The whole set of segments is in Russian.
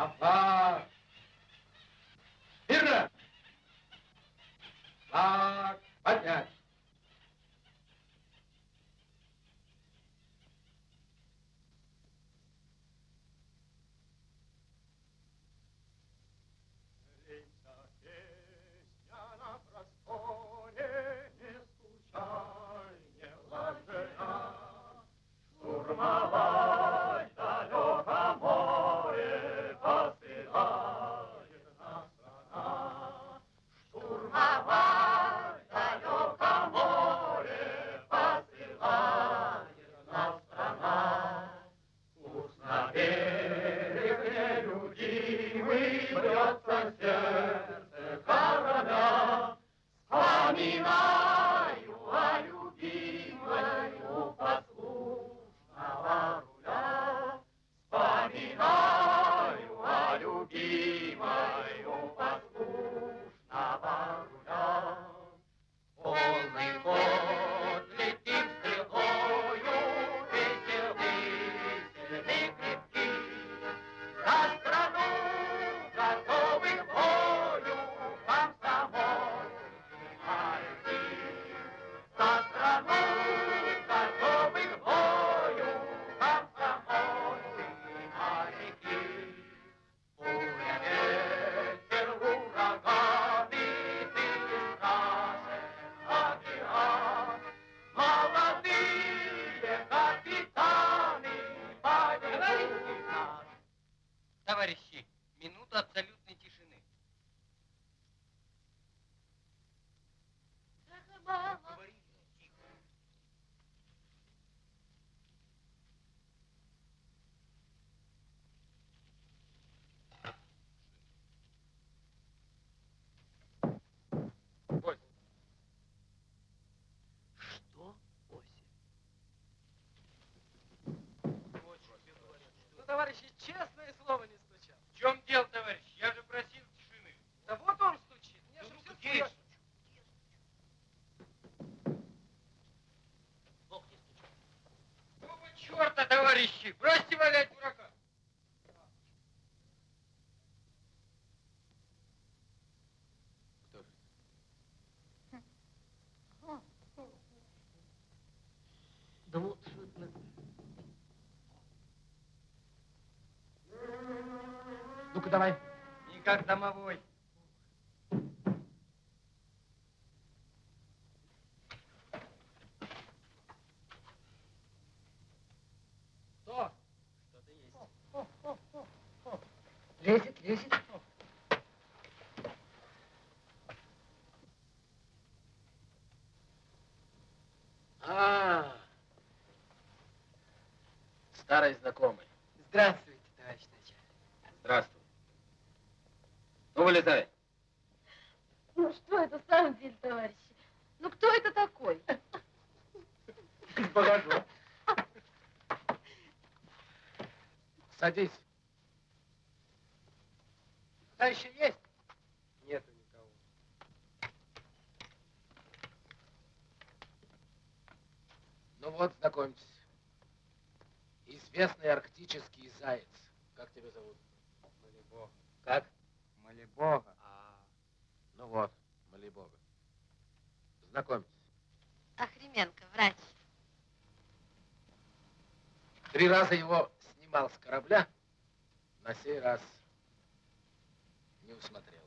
Afar товарищи, честное слово не стучал. В чем дело, товарищ? Я же просил тишины. Да вот он стучит. Мне Ну, же ну-ка, всё где я слышно. Бог не стучит. Какого черта, товарищи? Бросьте валять дурака. Кто же? Да вот что это. Ну-ка давай. Не как домовой. Кто? Что-то есть. Лезет, лезет. А, старый знакомый. Здравствуйте, товарищ начальник. Здравствуй. Ну, вылезай. Ну что это в самом деле, товарищи? Ну кто это такой? Погоду. Садись. Да еще есть? Нету никого. Ну вот, знакомьтесь. Известный арктический заяц. Как тебя зовут? Молибога. Как? Молибога. А, Ну вот, моли Бога. Знакомьтесь. Охременко, врач. Три раза его снимал с корабля, на сей раз не усмотрел.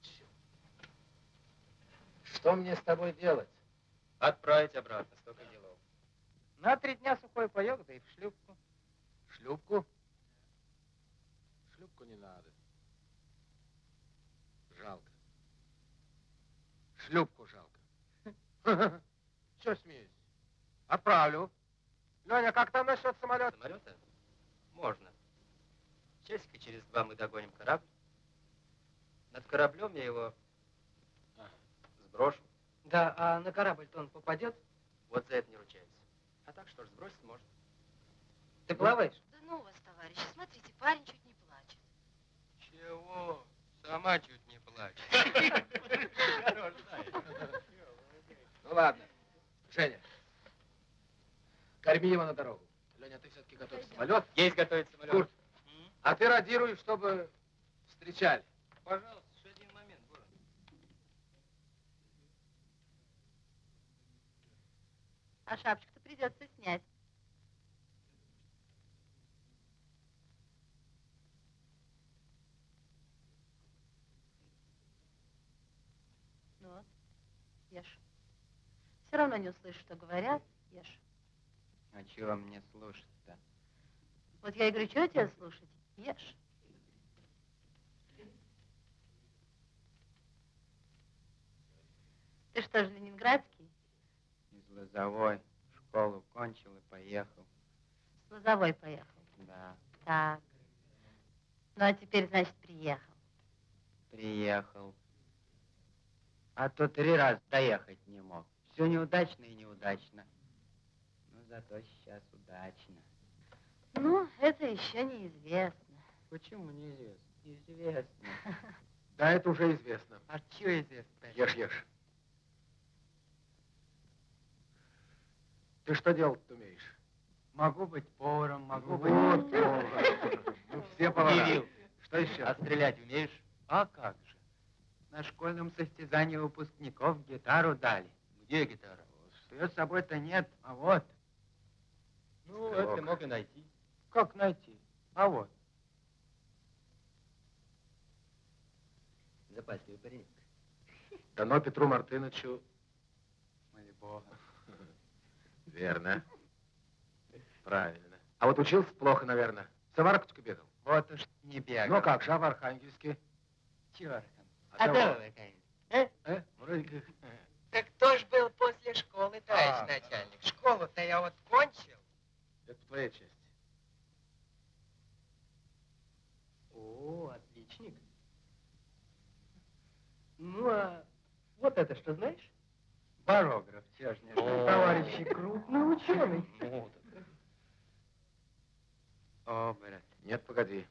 Черт. Что мне с тобой делать? отправить обратно, столько делов. На три дня сухой паек, да и в шлюпку. Шлюпку? Шлюпку не надо. Жалко. Шлюпку жалко. Че смеюсь? Отправлю. Леня, как там насчет самолета? Самолета? Можно. Часика через два мы догоним корабль. Над кораблем я его А. сброшу. Да, а на корабль-то он попадет? Вот за это не ручаюсь. А так что ж, сбросить можно. Ты плаваешь? Да ну вас, товарищи, смотрите, парень чуть не плачет. Чего? Сама чуть не плачет. Ну ладно. Женя, корми его на дорогу. Леня, ты все-таки готовь самолет. Есть готовить самолет. Курт, а ты ты радируй, чтобы встречали. Пожалуйста, еще один момент, Буран. А шапочку-то придется снять. Ну вот, ешь. Все равно не услышишь, что говорят, ешь. А чего мне слушать-то? Вот я и говорю, что тебе слушать? Ешь. Ты что же, ленинградский? Из Лозовой. Школу кончил и поехал. С Лозовой поехал. Да, Так. Ну, а теперь, значит, приехал. приехал. А то три раза доехать не мог. Все неудачно и неудачно. Но зато сейчас удачно. Ну, это еще неизвестно. Почему неизвестно? Известно. Да, это уже известно. А что известно? Ешь, ешь. Ты что делать умеешь? Могу быть поваром, могу быть... Вот, повар. Ну, все повара. Кирилл, Что еще? а стрелять умеешь? А как же? На школьном состязании выпускников гитару дали. Где гитара? Ее с собой-то нет, а вот. Ну, Стрелок. это мог и найти. Как найти? А вот. Запасливый парень. Дано Петру Мартыновичу. Бога. Верно. Правильно. А вот учился плохо, наверное. В Саваркутку бегал. Вот уж не бегал. Ну как же, а в Архангельске? Черт. А А вы, конечно. Э? Э? Вроде как. Так кто ж был после школы, товарищ А. начальник? Школу-то я вот кончил. Это по твоей части. О, отличник. Ну, а вот это что, знаешь? Барограф, знаю. Товарищи, крупный ученый. О, брат. Нет, погоди.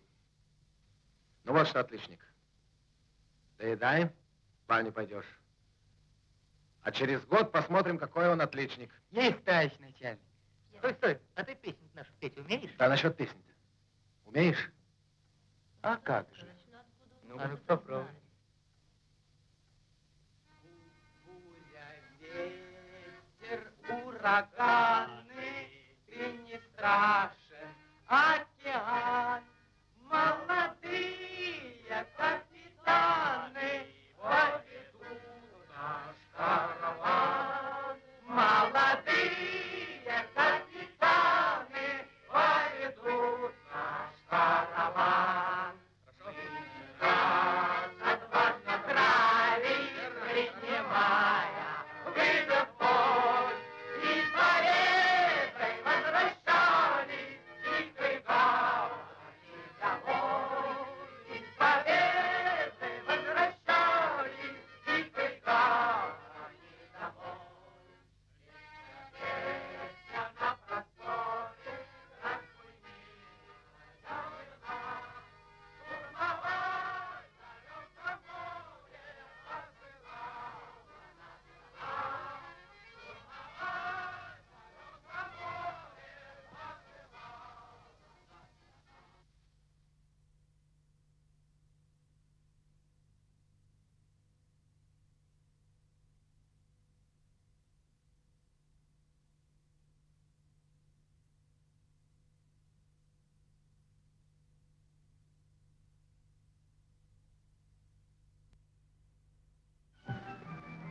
Ну вот что, отличник. Доедай, в баню пойдешь. А через год посмотрим, какой он отличник. Есть, товарищ начальник. Стой, стой, а ты песню нашу петь умеешь? Да насчет песни-то. Умеешь? А как же? Ну, А ну попробуй. Ураганы, ты не страшен, океан. Молодые капитаны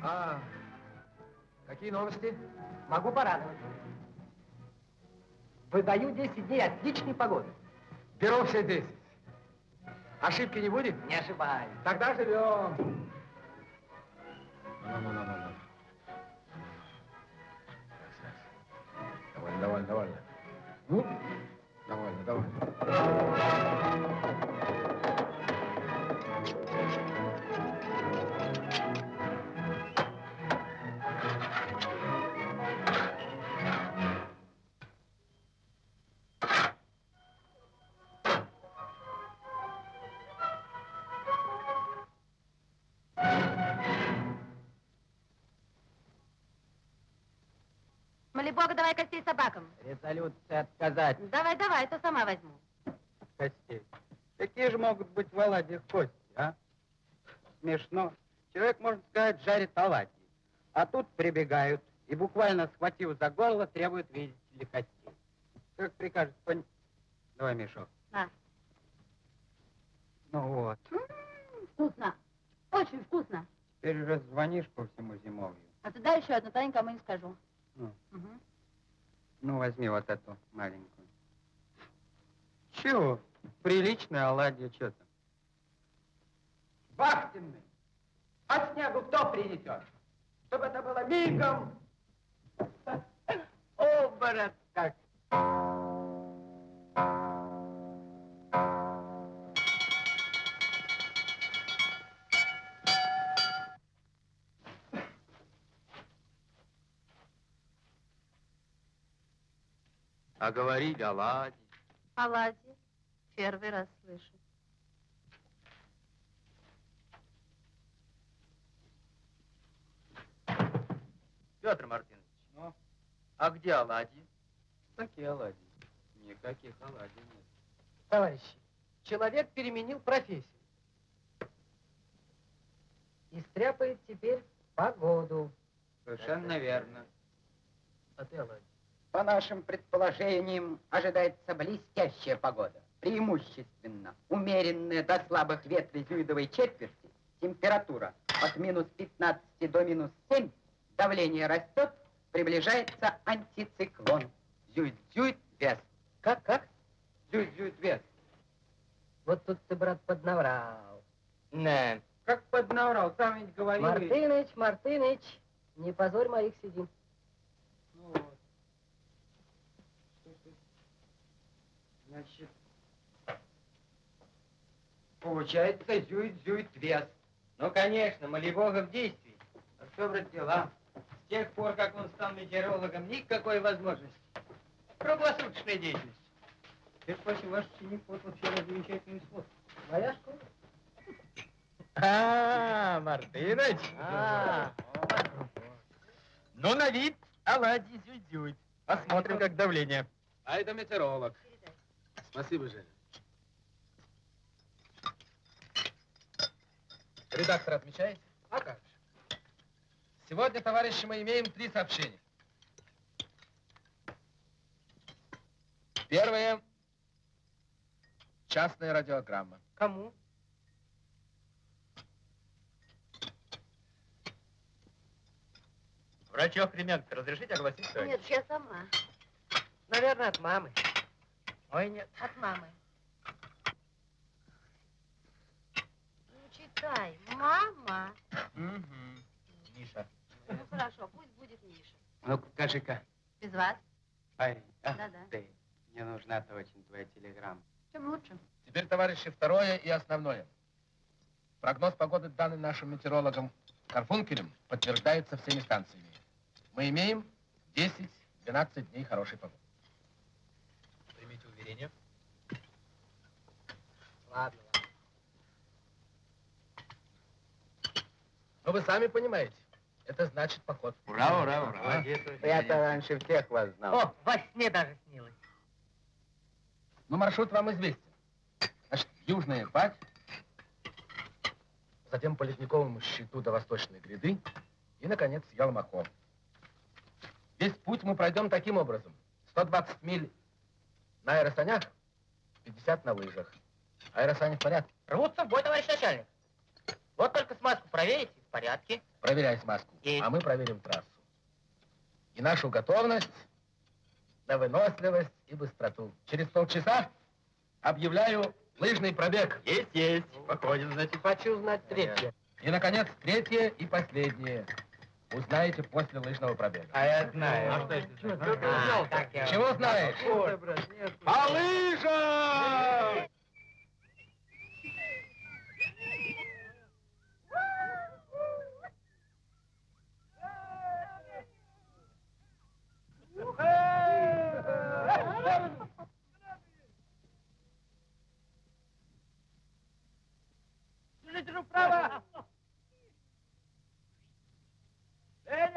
А, какие новости? Могу порадовать. Выдаю 10 дней отличной погоды. Беру все 10. Ошибки не будет? Не ошибаюсь. Тогда живем. Костей собакам. Резолюция отказать Давай, давай, то сама возьму. костей. Какие же могут быть в оладьях кости, а? Смешно. Человек, можно сказать, жарит оладьи. А тут прибегают и, буквально схватив за горло, требуют видеть ли костей. Как прикажет пон... Давай мешок. На. Ну вот. Вкусно. Очень вкусно. Теперь уже звонишь по всему зимовью. А ты дай еще одну, то никому не скажу. Возьми вот эту маленькую. Чего? Приличная оладья, что там? Вахтенный! А снегу кто принесет? Чтобы это было мигом! Оборот как! А говорили оладьи. Оладьи. Первый раз слышу. Петр Мартынович, Ну, а где оладьи? какие оладьи? Никаких оладий нет. Товарищи, человек переменил профессию. И стряпает теперь погоду. Совершенно верно. А ты, Оладья? По нашим предположениям, ожидается блестящая погода. Преимущественно умеренная до слабых ветров зюидовой четверти, температура от минус 15 до минус 7, давление растет, приближается антициклон. Зюит-зюит вес. Как, как? Зюит-зюит вес. Вот тут ты, брат, поднаврал. Не. Как поднаврал, сам ведь говорил. Мартыныч, Мартыныч, не позорь моих сидим. Ну вот. Что ж ты? Значит, получается зюит-зюит вес. Ну, конечно, молибога в действии. А что, брат, дела? С тех пор, как он стал метеорологом, никакой возможности. Круглосуточная деятельность. Теперь после ваш ученик вот вообще замечательный свод. Моя школа? А, Мартыныч. А, Ну, на вид оладьи зюдзюд. Посмотрим, как давление. А это метеоролог. Спасибо, Женя. Редактор отмечает? а как же? Сегодня, товарищи, мы имеем три сообщения. Первое. Частная радиограмма. Кому? Врач Охременко, разрешите огласить Нет, я сама. Наверное, от мамы. Ой, нет. От мамы. Ну, читай. Мама. Миша. Ну, хорошо, пусть будет Миша. Ну, покажи-ка. Без вас? Парень, а? Да-да. Ты, мне нужна-то очень твоя телеграмма. Чем лучше? Теперь, товарищи, второе и основное. Прогноз погоды, данный нашим метеорологом Карфункелем, подтверждается всеми станциями. Мы имеем 10-12 дней хорошей погоды. Уверение. Ладно, ладно. Но вы сами понимаете, это значит поход. Ура, ура, ура. Молодец. Я-то раньше всех вас знал. О, во сне даже снилось. Ну, маршрут вам известен. Значит, южная Пать, затем по ледниковому щиту до восточной гряды и, наконец, Ялмахо. Весь путь мы пройдем таким образом. 120 миль на аэросанях, 50 на лыжах. Аэросани в порядке. Рвутся в бой, товарищ начальник. Вот только смазку проверите, в порядке. Проверяй смазку, Есть. а мы проверим трассу. И нашу готовность на выносливость и быстроту. Через полчаса объявляю лыжный пробег. Есть, есть. Походим, значит. Хочу знать третье. И, наконец, третье и последнее. Узнаете после лыжного пробега. А я знаю. А что это? А, так я- Чего знаешь? По лыжам!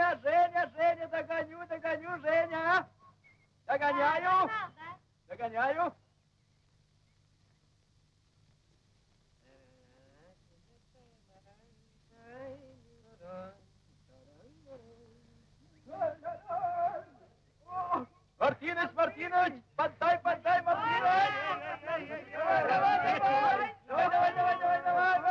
Женя, Женя, Женя, догоню, догоню, Женя. Догоняю. Догоняю. Мартиныч, Мартиныч, поддай, поддай, Мартиныч! Давай, давай, давай! Давай, давай, давай, давай, давай,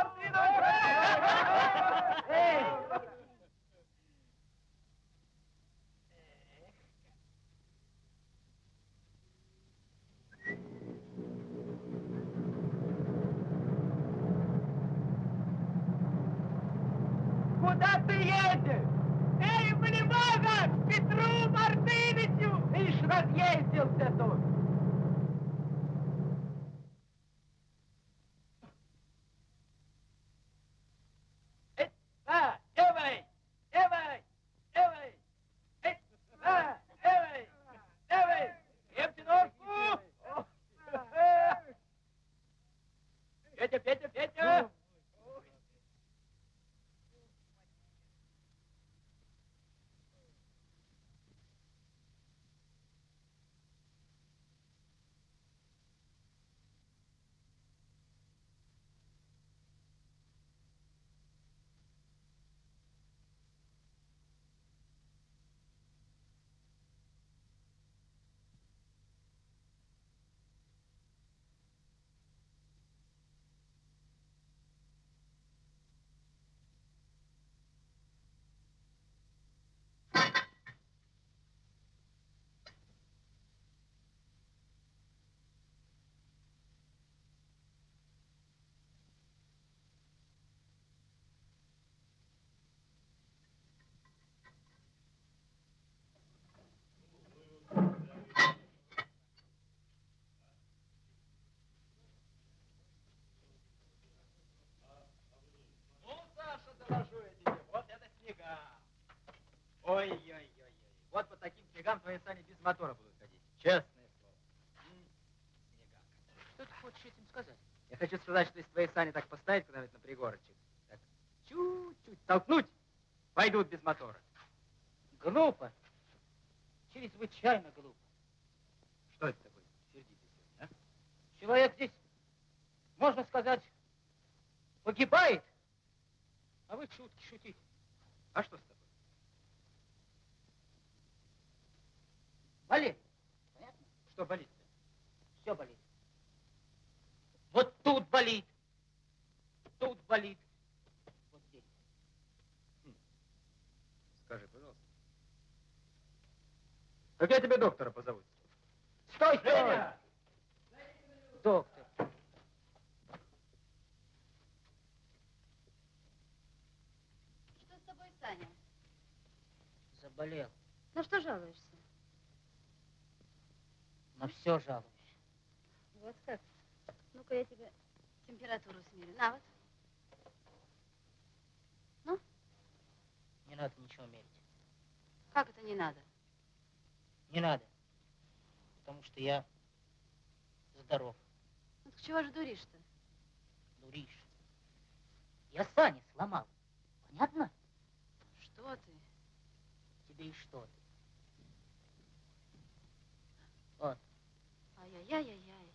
куда ты едешь? Эй, Малибога, Петру Мартыновичу! Ишь, разъездился тут. Эй, а, эвэй, эвэй, эвэй, эй, а, эвэй, эвэй, крепче ножку. Петя, Петя, Петя! Ну, Доложу я тебе, вот это снега. Ой-ой-ой-ой. Вот по таким снегам твои сани без мотора будут ходить. Честное слово. Снега. Что ты хочешь этим сказать? Я хочу сказать, что если твои сани так поставить куда-нибудь на пригорочек, так чуть-чуть толкнуть, пойдут без мотора. Глупо. Чрезвычайно глупо. Что это такое? Сегодня, а? Человек здесь, можно сказать, погибает, а вы шутки шутите. А что с тобой? Болит. Что болит-то? Все болит. Вот тут болит. Тут болит. Вот здесь. Скажи, пожалуйста. Как я тебе доктора позову? Стой, стой! Доктор. Что с тобой, Саня? Заболел. На что жалуешься? На все жалуюсь. Вот как. Ну-ка я тебе температуру смерю. На вот. Не надо ничего мерить. Как это не надо? Не надо. Потому что я здоров. Ну так чего же дуришь-то? Дуришь. Я сани сломал. Понятно? Что ты? И что ты? Вот, Ай-яй-яй-яй-яй.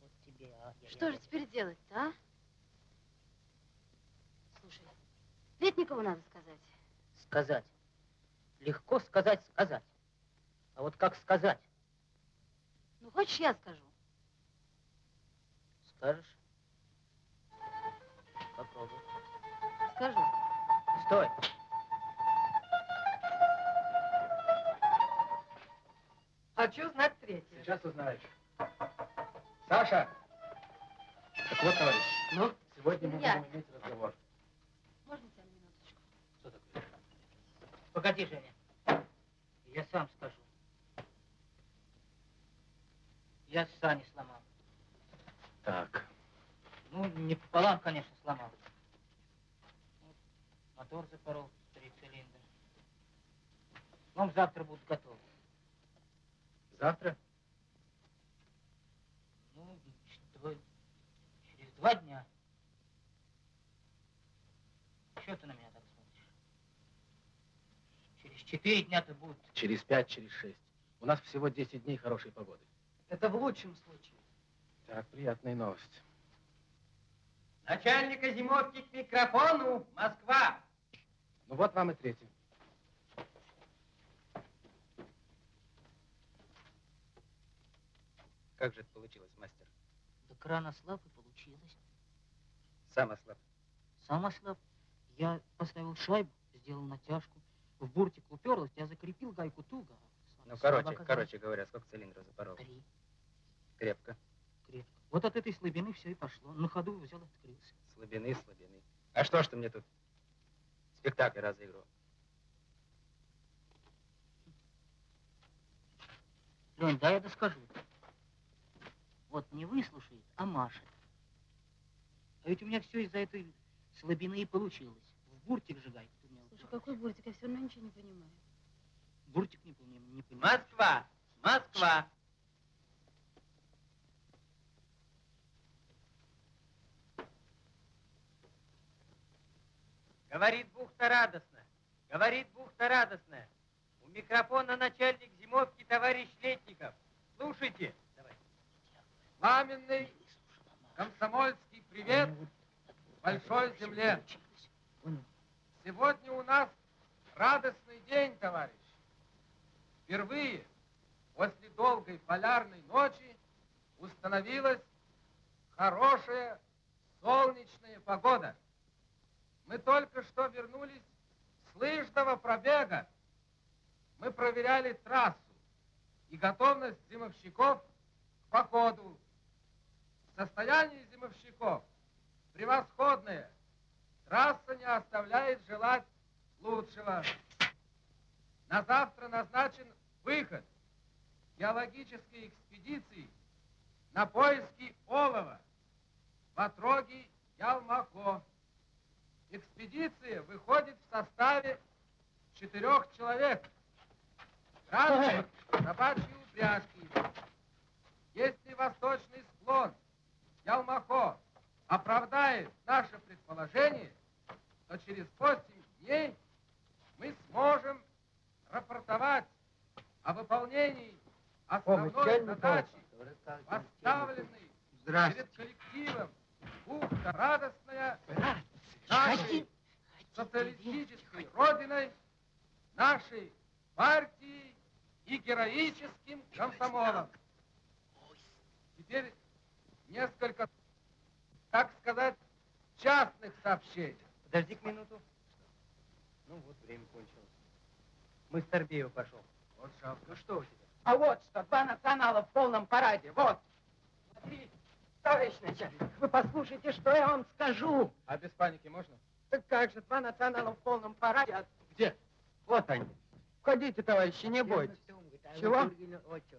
вот тебе. А, я- Что я- же теперь делать-то, а? Слушай, Летникову надо сказать. Сказать. Легко сказать, сказать. А вот как сказать? Ну, хочешь, я скажу? Скажешь? Попробуй. Скажу. Стой. Хочу знать третье. Сейчас узнаешь. Саша! Так вот, товарищ, Ну? сегодня мы Я. будем иметь разговор. Можно тебя минуточку? Что такое? Погоди, Женя. Я сам скажу. Я сани сломал. Так, Ну, не пополам, конечно, сломал. Вот Мотор запорол, три цилиндра. Ну, завтра будут готовы. завтра? Ну, что, через два дня. Что ты на меня так смотришь? Через четыре дня-то будут. Через пять, через шесть. У нас всего 10 дней хорошей погоды. Это в лучшем случае. Так, приятная новость. Начальника зимовки к микрофону, Москва. Ну вот вам и третий. Как же это получилось, мастер? Да кран ослаб и получилось. Сам ослаб. Сам ослаб. Я поставил шайбу, сделал натяжку. В буртик уперлась, я закрепил гайку туго. Ну, короче, короче говоря, сколько цилиндров запорол? Три. Крепко. Крепко. Вот от этой слабины все и пошло. На ходу взял и открылся. Слабины, слабины. А что ж ты мне тут спектакль разыгрывал. Лень, да я доскажу. Вот не выслушает, а машет. А ведь у меня все из-за этой слабины и получилось. В буртик Слушай, какой буртик? Я все равно ничего не понимаю. Буртик не помню, не понимаю. Москва! Москва! Говорит бухта радостно. Говорит бухта радостная. У микрофона начальник зимовки товарищ Летников. Слушайте. Давай. Пламенный комсомольский привет большой земле. Сегодня у нас радостный день, товарищ. Впервые после долгой полярной ночи установилась хорошая солнечная погода. Мы только что вернулись с лыжного пробега. Мы проверяли трассу и готовность зимовщиков к походу. Состояние зимовщиков превосходное. Трасса не оставляет желать лучшего. На завтра назначен выход геологической экспедиции на поиски олова в отроге Ялмако. Экспедиция выходит в составе четырех человек. Транспорт, собачьи упряжки. Если восточный склон Ялмахо оправдает наше предположение, то через 8 дней мы сможем рапортовать о выполнении основной задачи, поставленной перед коллективом бухта радостная нашей социалистической родиной, нашей партией и героическим комсомолом. Теперь несколько, так сказать, частных сообщений. Подожди-ка минуту. Ну вот, время кончилось. Мы с Торбеева пошел. Вот жалко. Ну что у тебя? А вот что, два национала в полном параде. Вот. Смотри, товарищ начальник, вы послушайте, что я вам скажу. А без паники можно? Так как же, два национала в полном параде. Где? Вот они. Входите, товарищи, не бойтесь. Чего?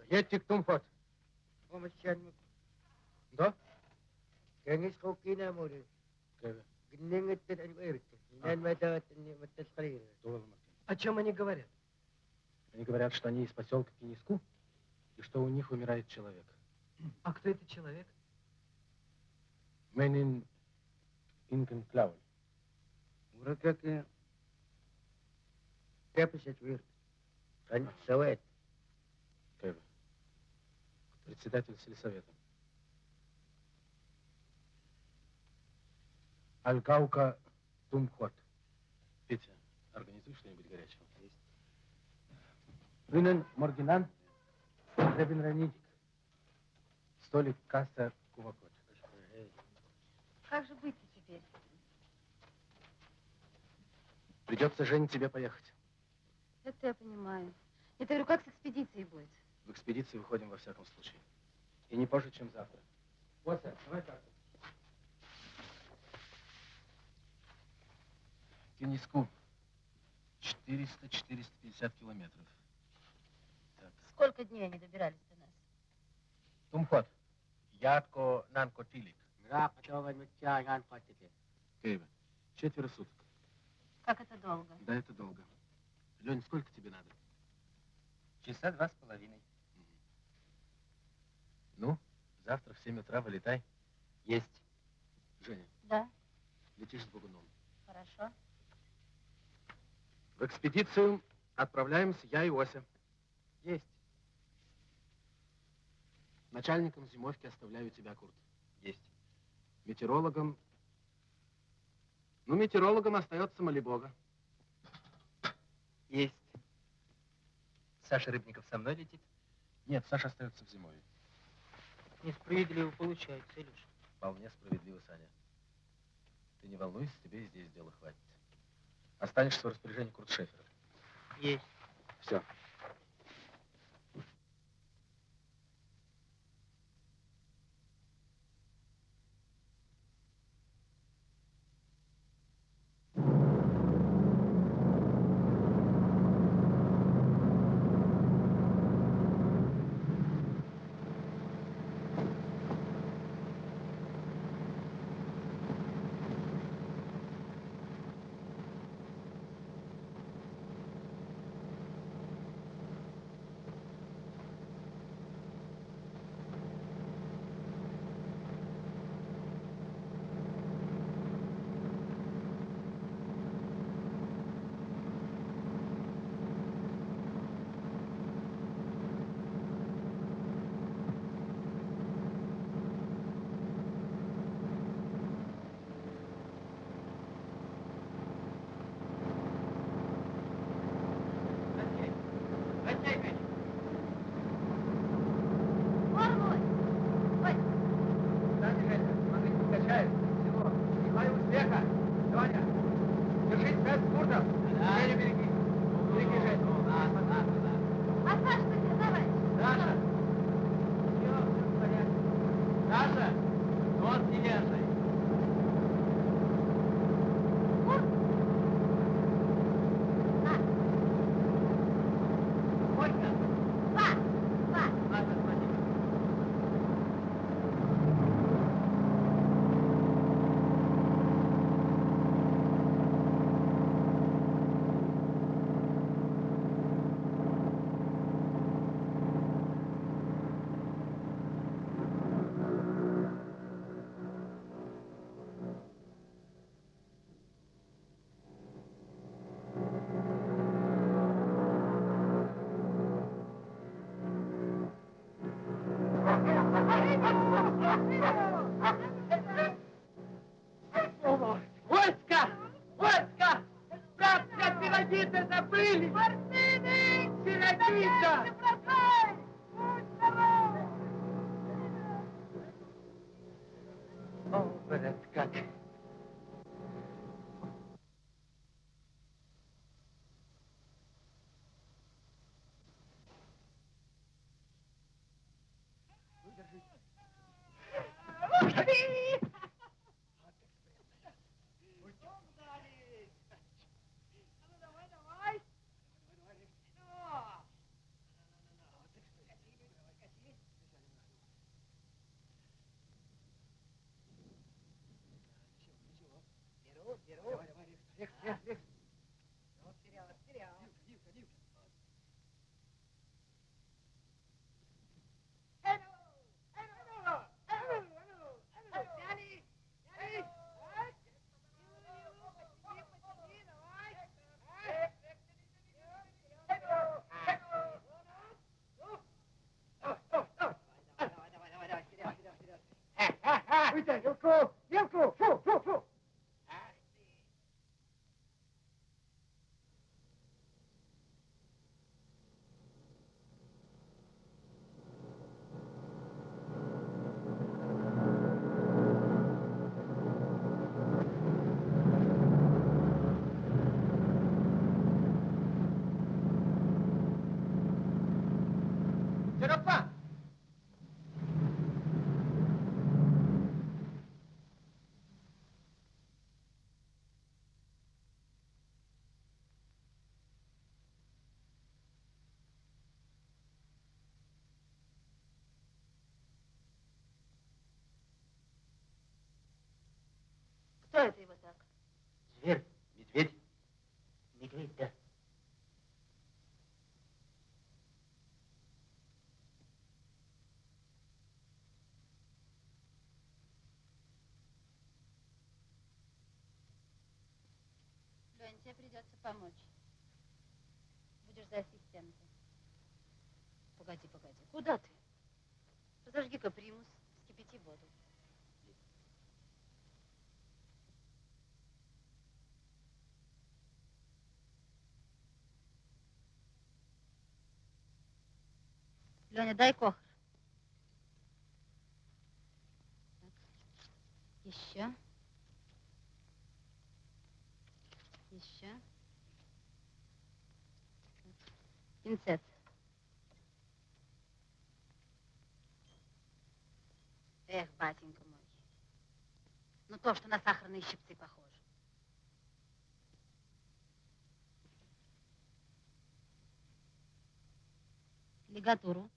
Едьте к Тумфот. Да? Kengis О чем они говорят? Они говорят, что они из поселка Киниску, и что у них умирает человек. А кто этот человек? Менин Инкен Клауль. Ура как я. Каписет вир. Ан савет. Председатель сельсовета. Алькаука Тумхот. Петя, организуй что-нибудь горячего. Есть. Винен Моргинан, Ребин Ранидик. Столик касса Кувакот. Как же быть теперь? Придется, Жень, тебе поехать. Это я понимаю. Я говорю, как с экспедицией будет? В экспедицию выходим во всяком случае. И не позже, чем завтра. Вот, сэр, давай карту. Киниску. 400-450 километров. Так. Сколько дней они добирались до нас? Тумхот. Ядко Нанко Тилик. Киеве. Четверо суток. Как это долго? Да, это долго. Лень, сколько тебе надо? Часа два с половиной. Ну, завтра в 7 утра вылетай. Есть. Женя, Да, летишь с Богуном. хорошо. В экспедицию отправляемся я и Ося. Есть. Начальником зимовки оставляю тебя, Курт. Есть. Метеорологом... Ну, метеорологом остается Малибога. Есть. Саша Рыбников со мной летит? Нет, Саша остается в зимовье. Несправедливо получается, Илюш. Вполне справедливо, Саня. Ты не волнуйся, тебе и здесь дела хватит. Останешься в распоряжении Куртшефера. Есть. Все. उसको Кто это его так? Зверь, медведь. Медведь, да. Лень, тебе придется помочь. Будешь за ассистента. Погоди, погоди. Куда ты? Разожги-ка примус, вскипяти воду. Леня, дай. Так. Еще. Еще. Пинцет. Эх, батенька мой. Ну то, что на сахарные щипцы похоже. Лигатуру.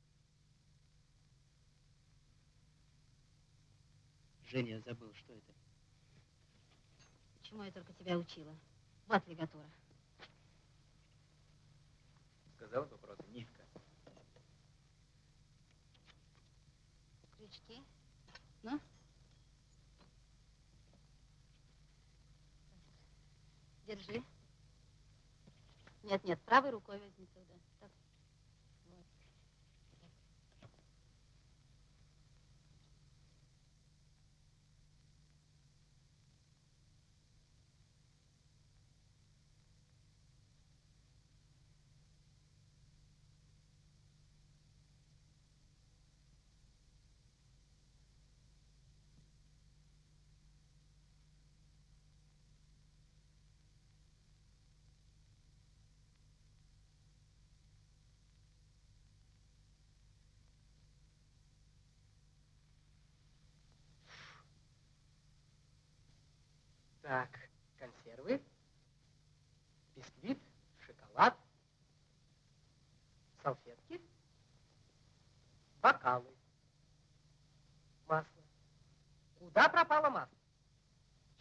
Женя, я забыл, что это. Чему я только тебя учила. Вот лигатура. Сказал бы просто нитка. Крючки. Ну? Держи. Нет, нет, правой рукой возьми туда. Так, консервы, бисквит, шоколад, салфетки, бокалы, масло. Куда пропало масло?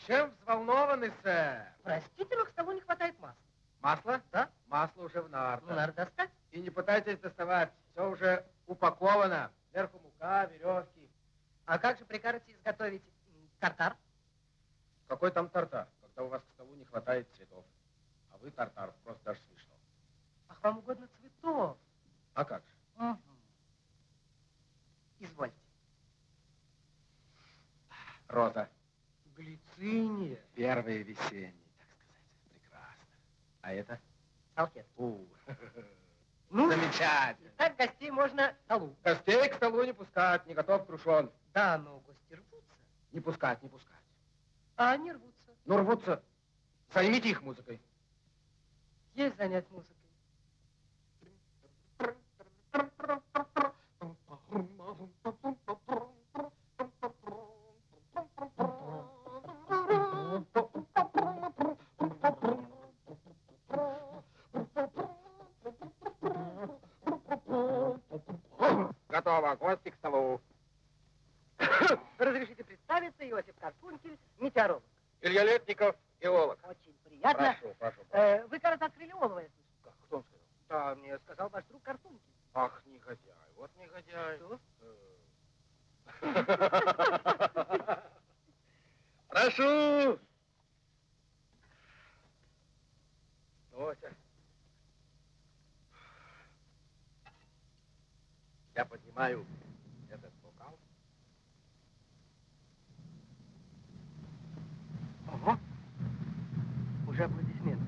Чем взволнованы, сэр? Простите, но к столу не хватает масла. Масло? Да? Масло уже в нартах. Ну, надо достать. И не пытайтесь доставать. Все уже упаковано. Сверху мука, веревки. А как же прикажете изготовить тартар? Какой там тартар, когда у вас к столу не хватает цветов? А вы тартар, просто даже смешно. Ах, вам угодно цветов. А как же? Мгм. Извольте. Роза. Глициния. Первый весенний, так сказать. Прекрасно. А это? Салфетки. У, Ну, замечательно. так гостей можно к столу. Гостей к столу не пускать, не готов крушен. Да, но гости рвутся. Не пускать, не пускать. А они рвутся. Ну, рвутся. Займите их музыкой. Есть занять музыкой. Готово. Гости к столу. Разрешите представиться, Иосиф Карпункель, метеоролог. Илья Летников, геолог. Очень приятно. Прошу, прошу. прошу. Э, вы, кажется, открыли олово, я слышу. Как? Кто он сказал? Да, мне сказал ваш друг Карпункель. Ах, негодяй. Вот негодяй. Что? Прошу. Ося. Я поднимаю этот бокал. Ого. Уже аплодисменты.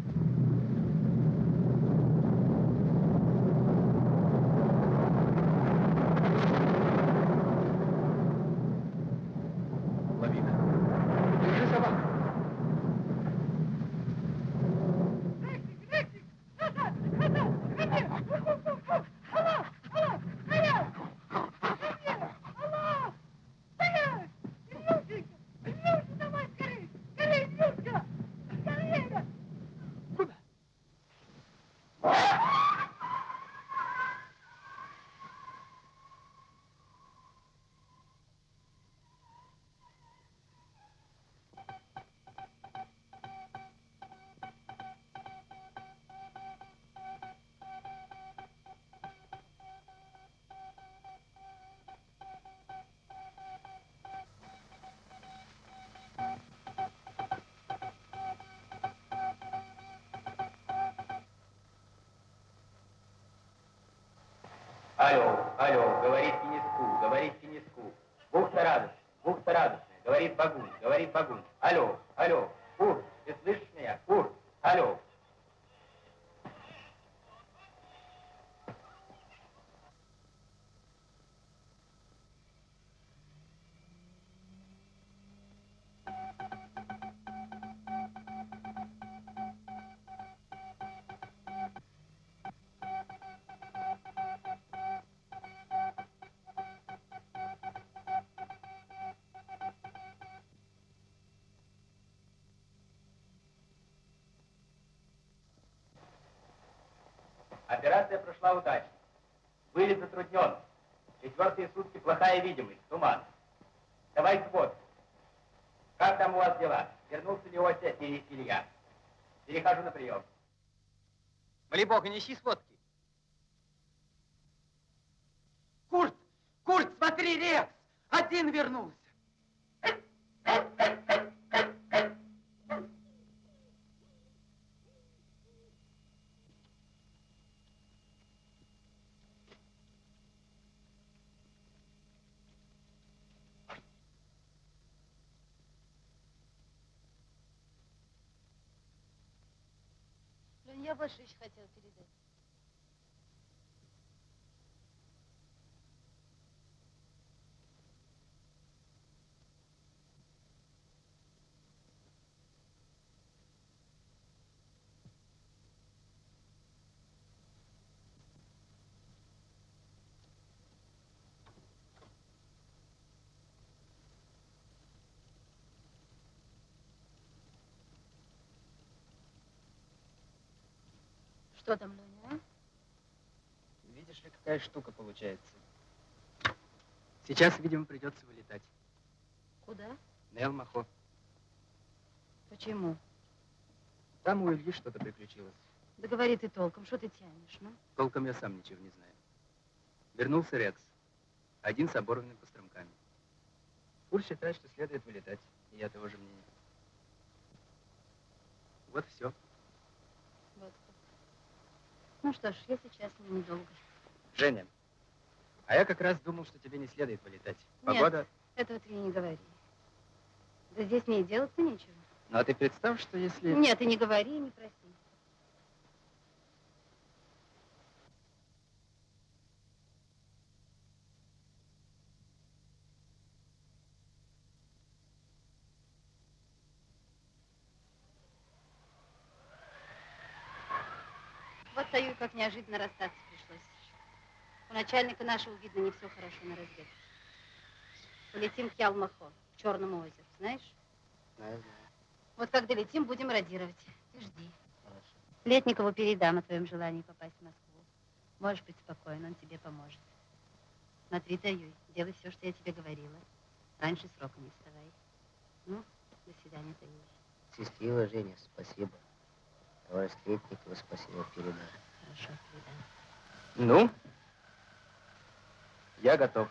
Операция прошла удачно. Вылет затруднен. Четвертые сутки плохая видимость, туман. Давай свод. Как там у вас дела? Вернулся ли Ося и Илья? Перехожу на прием. Моли бога, неси сводки. Курт! Курт, смотри, Рекс! Один вернулся. Я больше еще хотела передать. Что там, Леня, а? Видишь ли, какая штука получается. Сейчас, видимо, придется вылетать. Куда? На Элмахо. Почему? Там у Ильи что-то приключилось. Да говори ты толком, что ты тянешь, ну? Толком я сам ничего не знаю. Вернулся Рекс. Один с оборванными постромками. Фур считает, что следует вылетать. И я того же мнения. Вот все. Ну что ж, я сейчас недолго. Женя, а я как раз думал, что тебе не следует вылетать. Нет. Погода... Этого ты мне не говори. Да здесь мне и делать-то нечего. Ну а ты представь, что если... Нет, и не говори, и не проси. Вот стою, как неожиданно расстаться пришлось. У начальника нашего, видно, не все хорошо на разведке. Полетим к Ялмахо, к Черному озеру, знаешь? Знаю, знаю. Вот как долетим, будем радировать. Ты жди. Хорошо. Летникову передам о твоем желании попасть в Москву. Можешь быть спокоен, он тебе поможет. Смотри, Таюй, делай все, что я тебе говорила. Раньше срока не вставай. Ну, до свидания, Таюй. Счастливо, Женя, спасибо. Товарищ Летникову спасибо передам. Ну, я готов.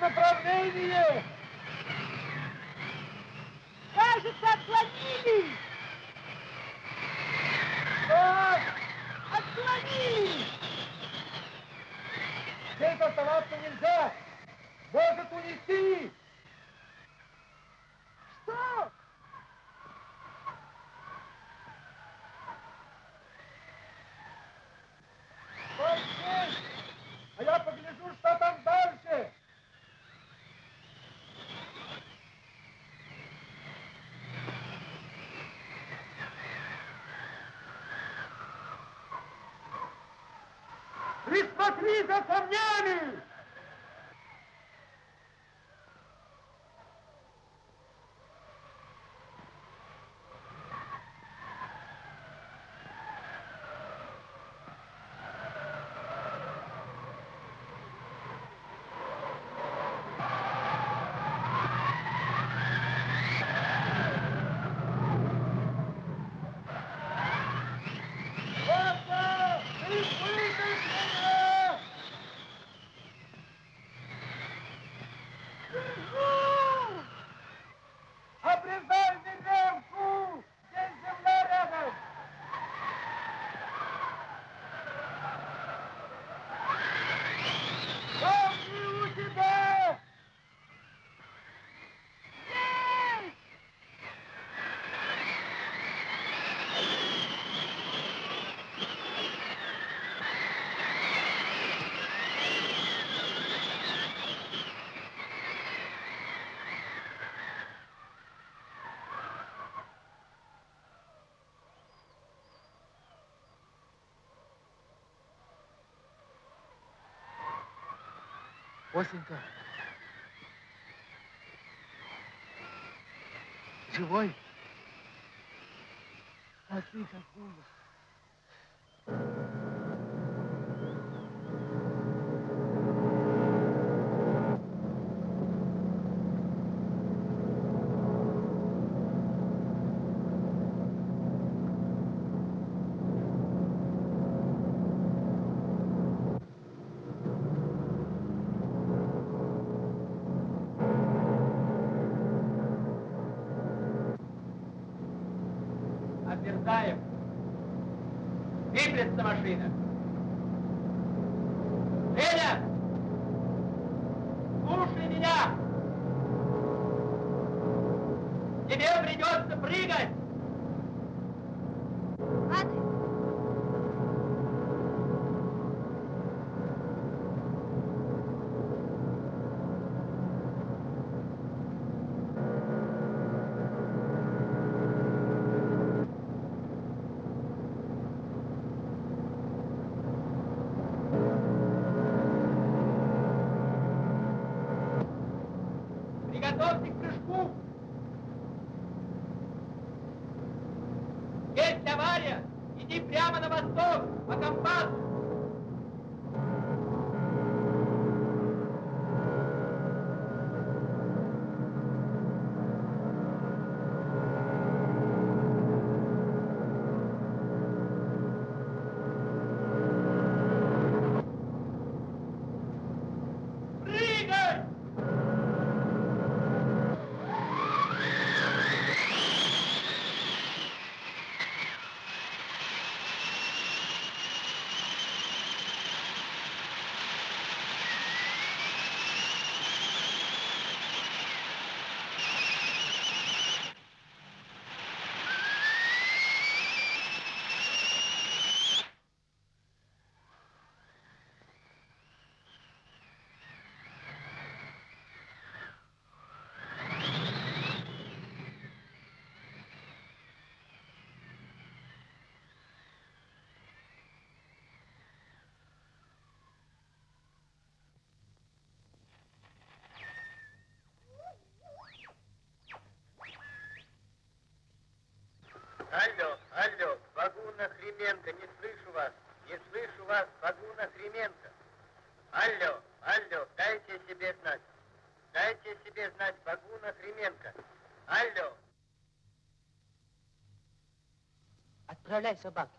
Направление! Кажется, отклонились! Так, Отклонились! здесь оставаться нельзя! Может унести! Что? Стой здесь! А я погляжу, что там дальше! Присмотри за Осенька. Живой? А ты какого? Отверзаем. Двигается машина. Женя! Слушай меня! Тебе придется прыгать! Готовьте к прыжку! Есть авария! Иди прямо на восток, по компасу! Прыгай! Алло, алло, Багуна Хременко, не слышу вас, не слышу вас, Багуна Хременко. Алло, алло, дайте себе знать. Дайте себе знать, Багуна Хременко. Алло. Отправляй собаки.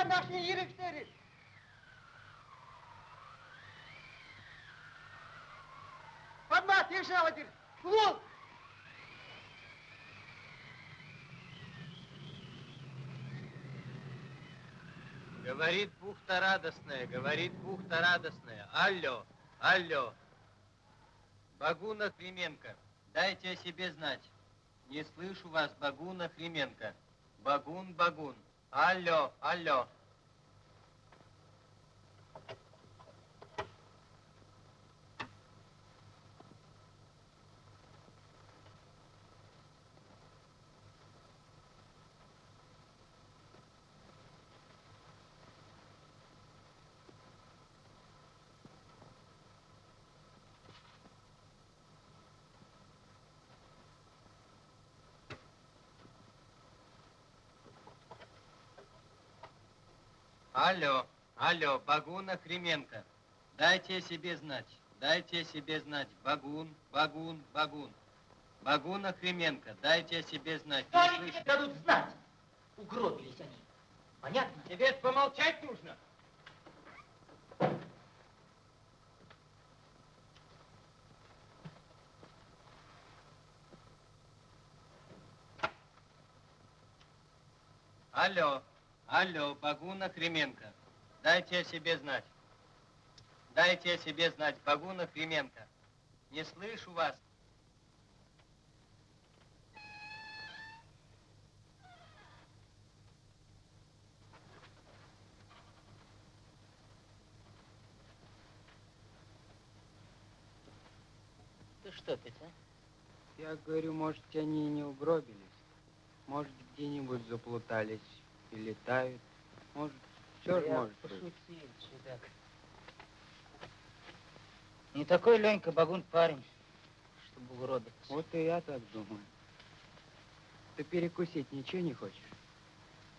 Aan te zoeken naar je hier sterren. Fatma, тише, Вадим. Клуб! Говорит бухта радостная, говорит бухта радостная. Алло, алло. Багуна Хременко, дайте о себе знать. Не слышу вас, Багуна Хременко. Багун, Багун. Алло, алло. Алло, алло, Багуна Хременко. Дайте о себе знать, дайте о себе знать. Багун, Багун, Багун. Багуна Хременко, дайте о себе знать. Что Не они слышу. тебе дадут знать? Угробились они. Понятно? Тебе помолчать нужно. Алло, алло, Багуна Хременко. Дайте о себе знать. Дайте о себе знать, Багуна Хременко. Не слышу вас. Ты что, Петя? Я говорю, может, они и не угробились. Может, где-нибудь заплутались и летают. Может, все же может быть. пошутил, чудак. Не такой Ленька Багун парень, чтобы угробиться. Вот и я так думаю. Ты перекусить ничего не хочешь?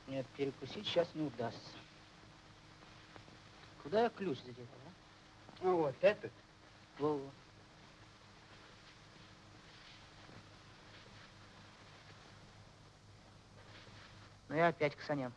Нет, перекусить сейчас не удастся. Куда я ключ задел, а? Ну вот этот. Во-во. Ну я опять к саням.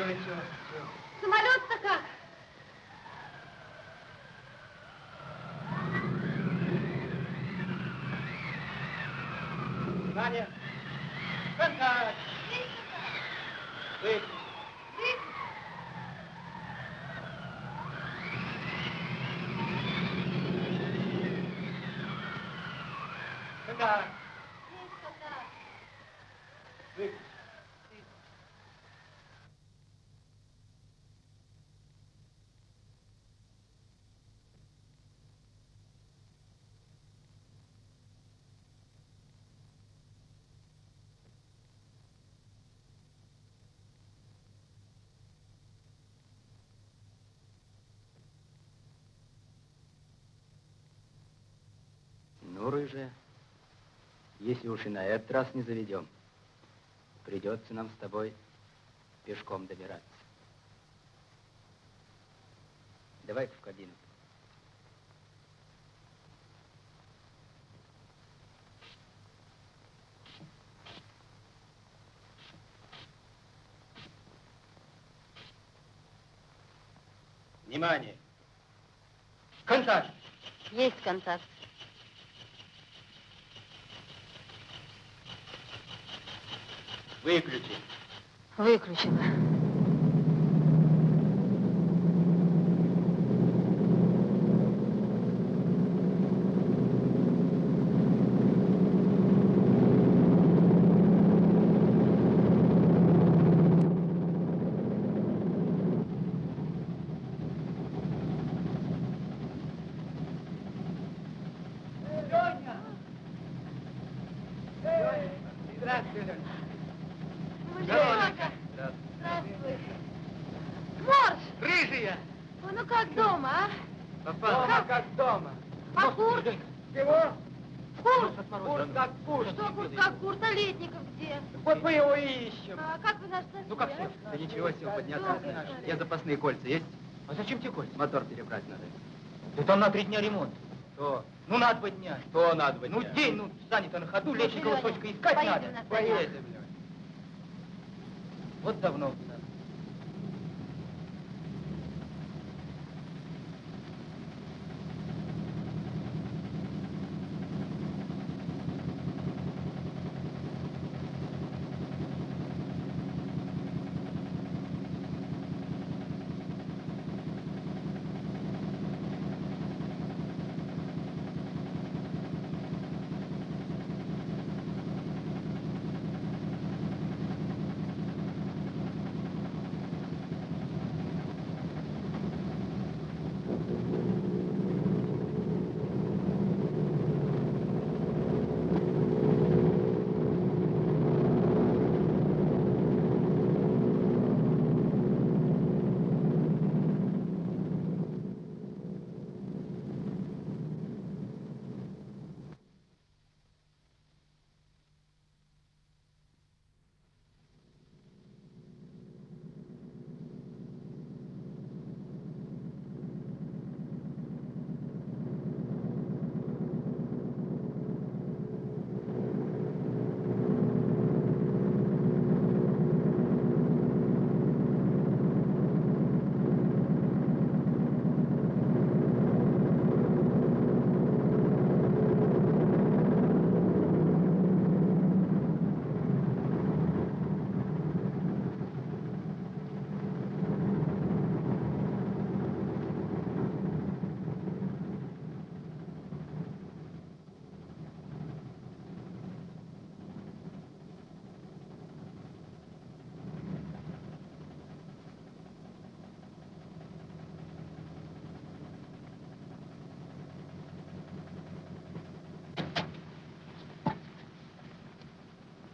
Ничего, ничего. Самолет-то как? Внимание! Контакт! Выключи. Контакт! Выключи. Рыжая, если уж и на этот раз не заведем, придется нам с тобой пешком добираться. Давай-ка в кабину. Внимание! Контакт! Есть контакт. Выключи. Выключила. Здравствуй, Леня. Здравствуй. Морж! Рыжая! Ой, ну как дома, а? Попал. Дома как дома. А курт? Чего? Курт! Курс как курс. Что курт как курт? А Летников где? Вот мы его и ищем. А как вы нас нашли? Ну как все? Да ничего, сил подняться Добрый не знаешь. человек. Я запасные кольца есть? А зачем тебе кольца? Мотор перебрать надо. Да там на три дня ремонт. Что? Ну, на два дня. Что надо быть? Ну, день, ну, занято на ходу, летчикова Леня, сочка искать поедем надо. на. Поедем. Вот давно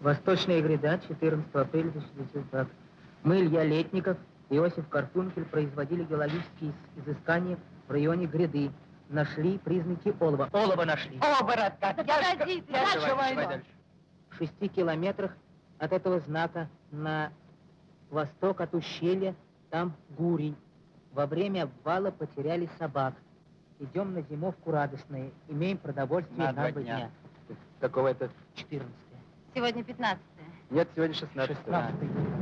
Восточная гряда, 14 апреля 1920. Мы, Илья Летников, Иосиф Карпункель, производили геологические изыскания в районе гряды. Нашли признаки олова. Олова нашли. Оборот как. Да Я ты, я дальше. войну. Давай. В шести километрах от этого знака на восток от ущелья там Гурий. Во время обвала потеряли собак. Идем на зимовку радостные. Имеем продовольствие На на, два дня. дня. Какого это? 14 Сегодня 15 Нет, сегодня 16 16 Женя!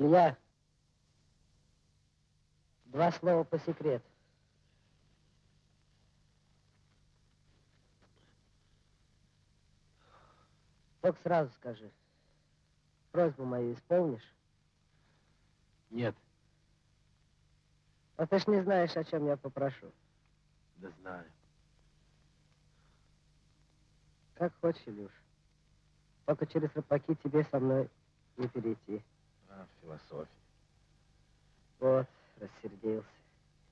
Илья, два слова по секрету. Только сразу скажи. Просьбу мою исполнишь? Нет, А ты ж не знаешь, о чем я попрошу. да знаю. Как хочешь, Илюш. Только через рыбаки тебе со мной не перейти. Философия. Вот, рассердился.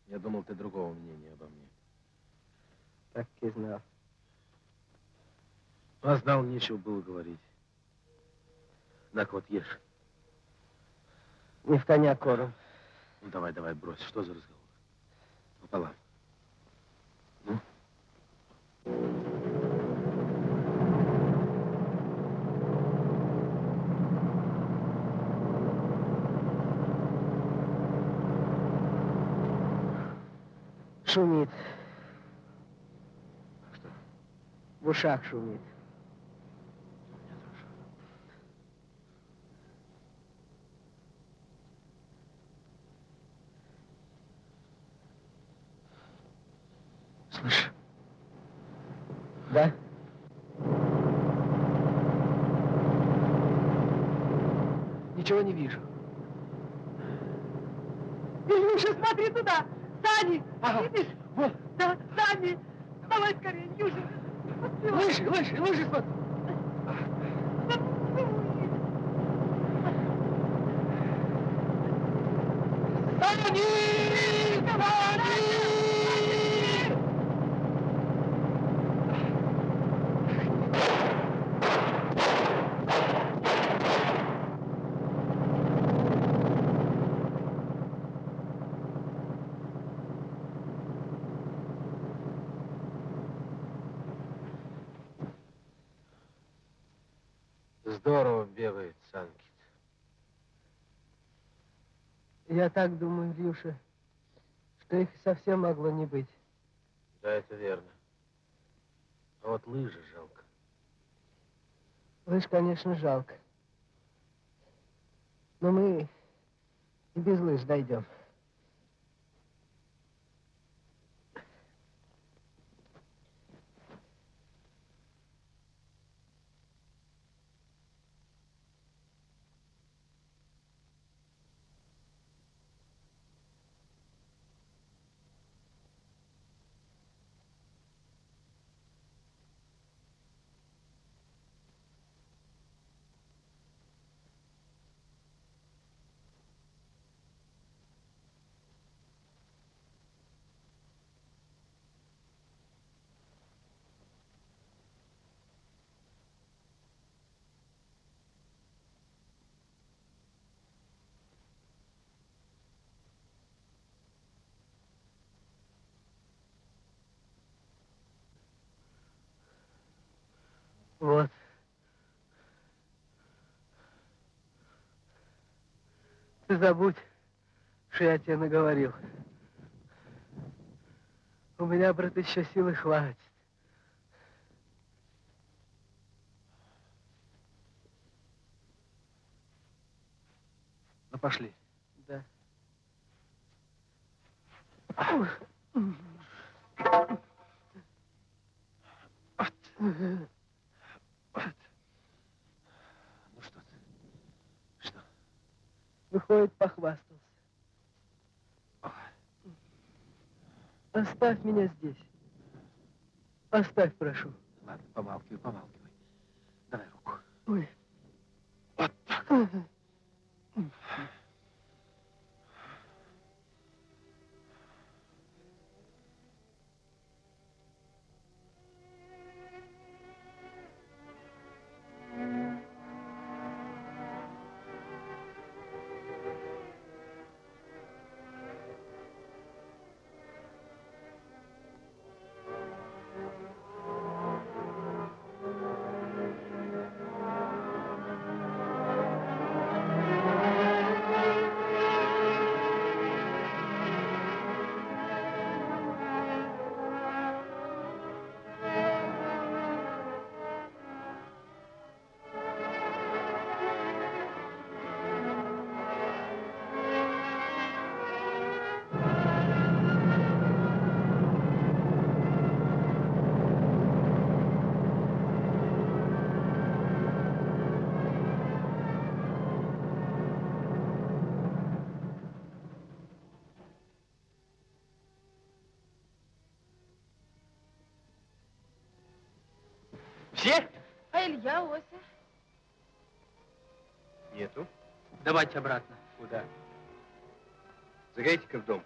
Я думал, ты другого мнения обо мне. Так и знал. А знал, нечего было говорить. Так вот, ешь. Не в коня корм. Ну, давай, давай, брось. Что за разговор? Пополам. Ну? Шумит. Что? В ушах шумит. Слышь, Да? Ничего не вижу. Илюша, смотри туда! Сани! Ага. Видишь? Вот. Да, Сани! Давай скорее! Поспевай. Лыжи, лыжи, лыжи, смотри. Сани! Я так думаю, Илюша, что их совсем могло не быть. Да, это верно. А вот лыжи жалко. Лыж, конечно, жалко. Но мы и без лыж дойдем. Вот. Ты забудь, что я тебе наговорил. У меня, брат, еще силы хватит. Ну, пошли. Да. Ну, что ты? Что? Выходит, похвастался. Оставь меня здесь. Оставь, прошу. Ладно, помалкивай, помалкивай. Давай руку. Ой. Вот так. Все? А Ося? Нету. Давайте обратно. Куда? Загайте-ка в дом.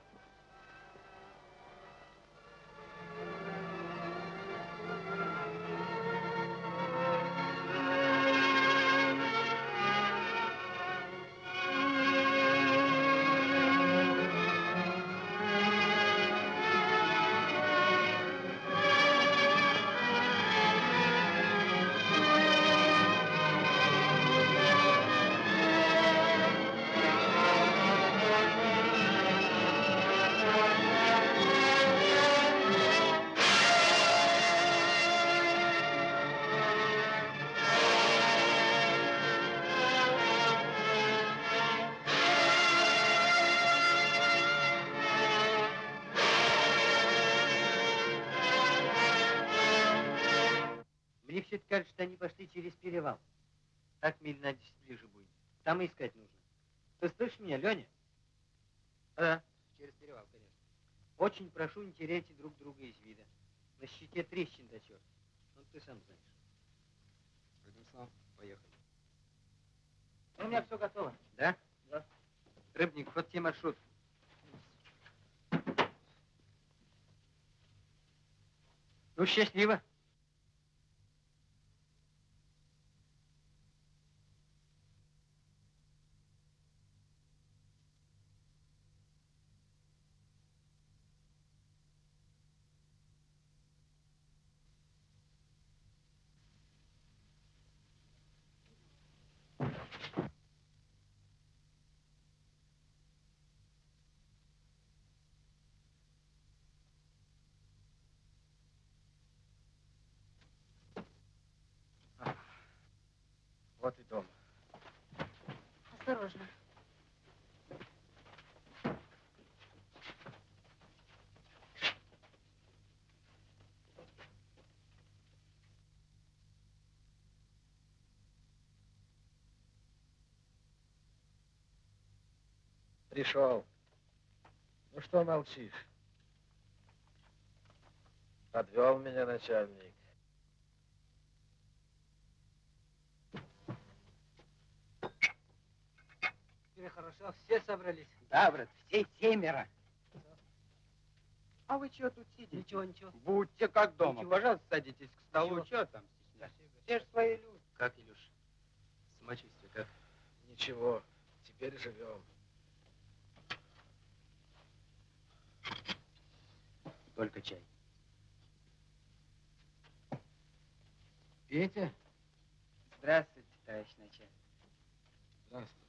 Теряйте друг друга из вида. На щите трещин до черта. Ну, ты сам знаешь. Одним словом, поехали. У меня все готово. Да? Да. Рыбник, вот тебе маршрут. Ну, счастливо. Вот и дом. Осторожно. Пришел. Ну что молчишь? Подвел меня начальник. Тебе хорошо, все собрались. Да, брат, все семеро. А вы чего тут сидите? Ничего, ничего. Будьте как дома. Ничего. Пожалуйста, садитесь к столу. Ничего. Чего там стесняться? Все же свои люди. Как, Илюш? Самочувствие как? Ничего, теперь живем. Только чай. Петя? Здравствуйте, товарищ начальник. Здравствуй.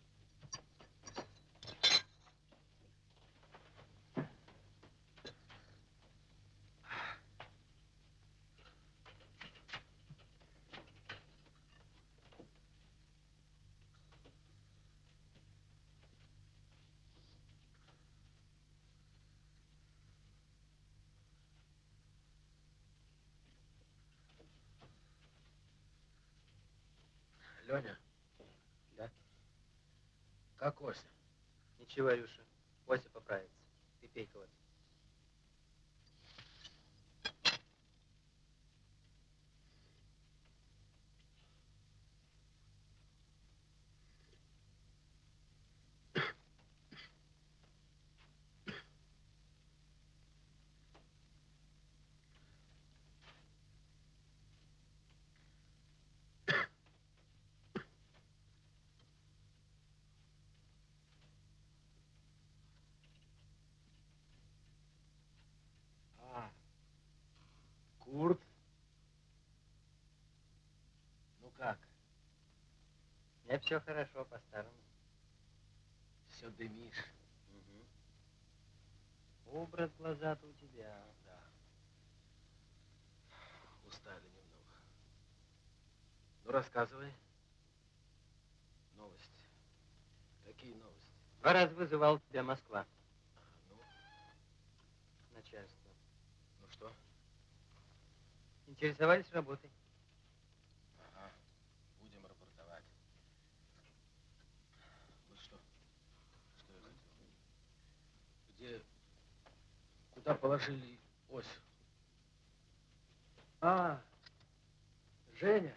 Леня. Да? Как Ося? Ничего, Илюша, Ося поправится. Ты пей-ка вот. А, Курт? Ну как? Меня все хорошо, по-старому. Все дымишь. Образ глаза-то у тебя. Да. Устали немного. Ну, рассказывай. Новости. Какие новости? Два раза вызывал тебя Москва. А, ну, Начальство. ну что? Интересовались работой. Ага. Будем рапортовать. Вот что? Что я хотел? Где... Куда положили ось? А, Женя.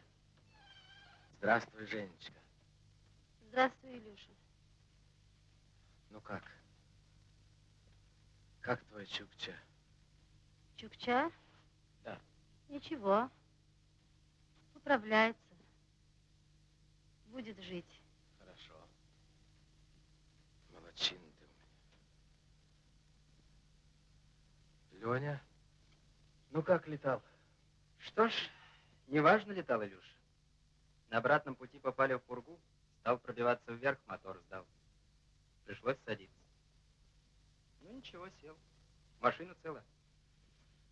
Здравствуй, Женечка. Здравствуй, Илюша. Ну как? Как твой Чукча? Чукча? Да. Ничего. Управляется. Будет жить. Хорошо. Молодчин ты у меня. Леня? Ну как летал? Что ж, неважно летал Илюша. На обратном пути попали в пургу, стал пробиваться вверх, мотор сдал. Пришлось садиться. Ну ничего, сел. Машина цела.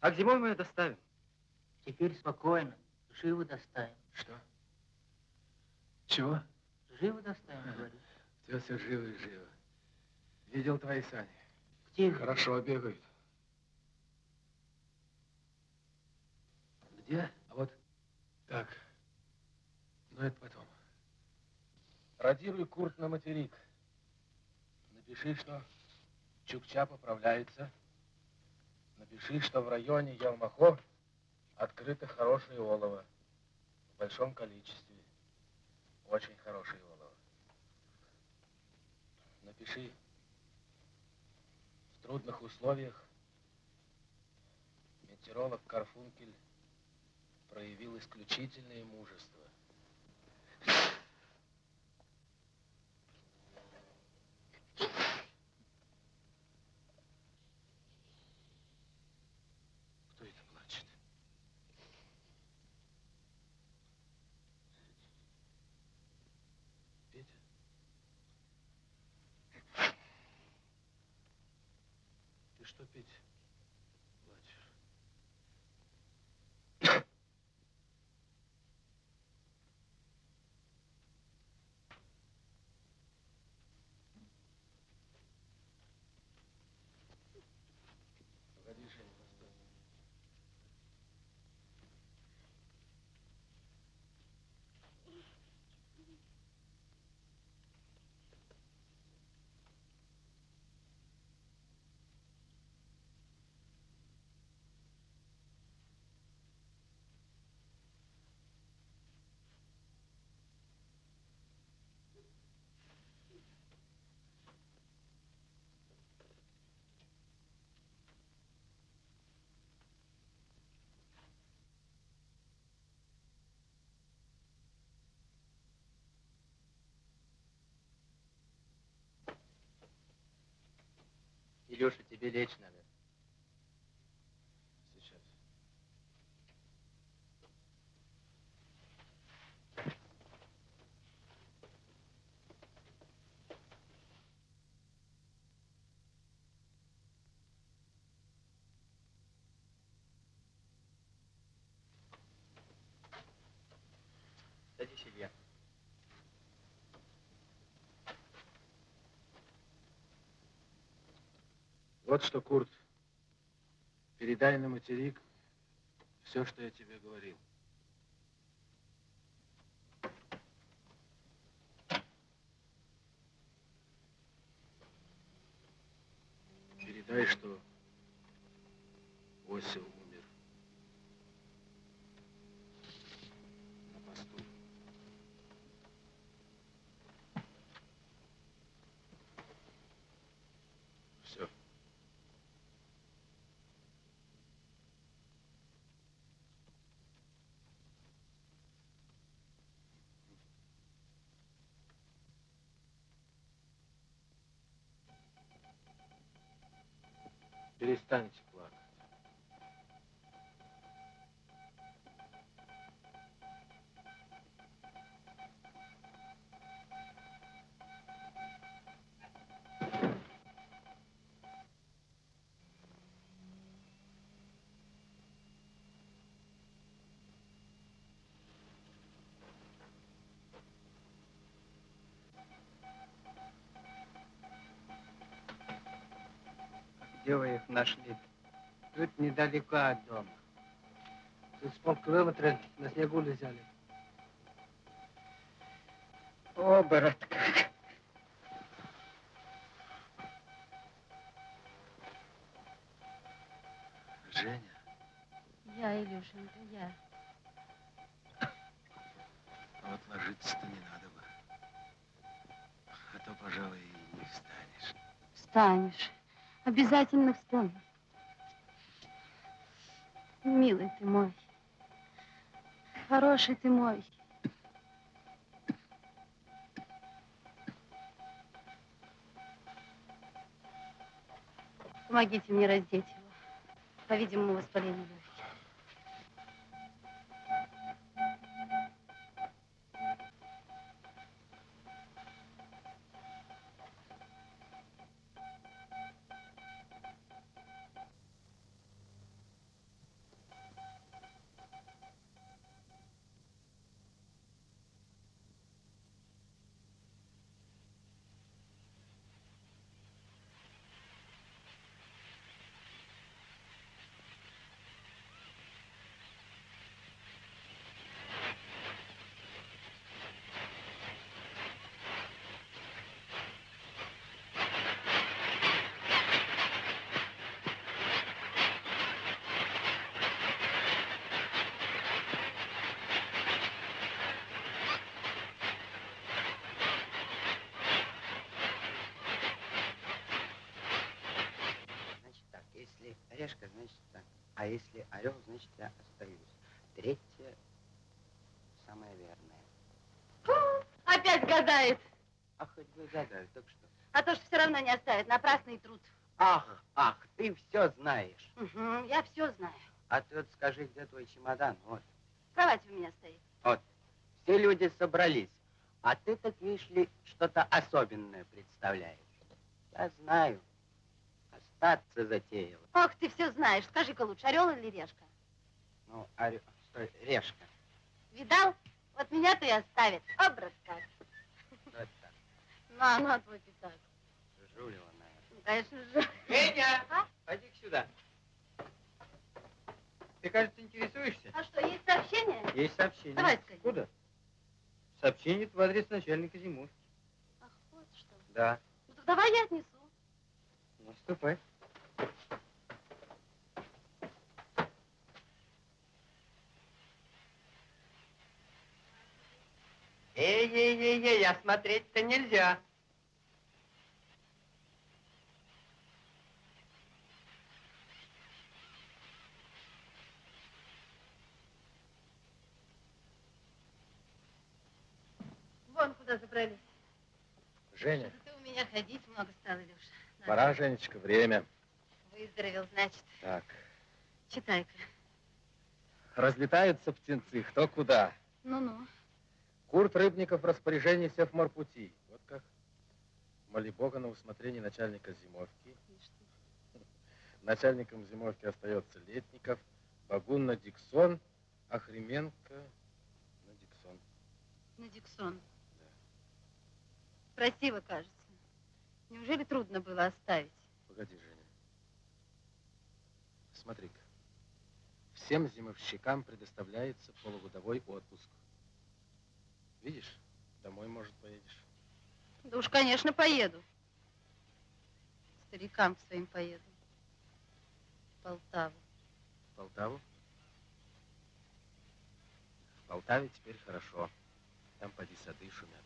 А к зимой мы ее доставим. Теперь спокойно. Живо доставим. Что? Чего? Живо доставим, говорю. Все, все живо и живо. Видел твои сани? Где? Хорошо бегают. Где? А вот так. Но это потом. Радируй Курт на материк. Напиши, что Чукча поправляется. Напиши, что в районе Ялмахо открыто хорошее олово. В большом количестве. Очень хорошее олово. Напиши, в трудных условиях метеоролог Карфункель проявил исключительное мужество. Кто это плачет? Петя? Ты что, Петя, Илюша, тебе лечь надо. Вот что, Курт, передай на материк все, что я тебе говорил. Передай, что Осел interessante. Где вы их нашли? Тут недалеко от дома. Тут с полкилометра на снегу лежали. Оборот. Женя, Я, Илюшенька, я. а вот ложиться-то не надо бы. А то, пожалуй, и не встанешь. Встанешь. Обязательно встану. Милый ты мой. Хороший ты мой. Помогите мне раздеть его. По-видимому, воспаление. Значит так, если решка, значит так. А если орел, значит я остаюсь. Третье самое верное. Опять гадает. А хоть бы гадали, так что. А то, что все равно не оставит. Напрасный труд. Ах, ах, ты все знаешь. Угу, я все знаю. А ты вот скажи, где твой чемодан? Вот. В кровати у меня стоит. Все люди собрались. А ты, так видишь ли, что-то особенное представляешь. Я знаю. Остаться затеял. Ох, ты все знаешь. Скажи-ка лучше, орел или решка? Ну, орел... Стой, решка. Видал? Вот меня-то и оставит. Образ как. Вот так. Ну, а ну, твой пятак. Жулева, наверное. Ну, конечно же. Федя, А? пойди сюда. Ты, кажется, интересуешься? А что, есть сообщение? Есть сообщение. Давай скорее. Куда? Сообщение в адрес начальника зимовки. Ах, вот что. Да. Ну, так давай я отнесу. Наступай. Эй-эй-эй-эй, а смотреть-то нельзя. Вон куда забрались. Женя, Что-то ты у меня ходить много стал, Илюша. Надо. пора, Женечка, время. Выздоровел, значит. Так, Читай-ка. разлетаются птенцы, кто куда. Ну-ну. Курт Рыбников в распоряжении Севморпути. Вот как. Моли Бога на усмотрение начальника зимовки. Начальником зимовки остается Летников, Багун на Диксон, Охременко на Диксон. На Диксон. Красиво, кажется. Неужели трудно было оставить? Погоди, Женя. Смотри-ка. Всем зимовщикам предоставляется полугодовой отпуск. Видишь, домой, может, поедешь. Да уж, конечно, поеду. Старикам к своим поеду. В Полтаву. В Полтаву? В Полтаве теперь хорошо. Там поди сады шумят.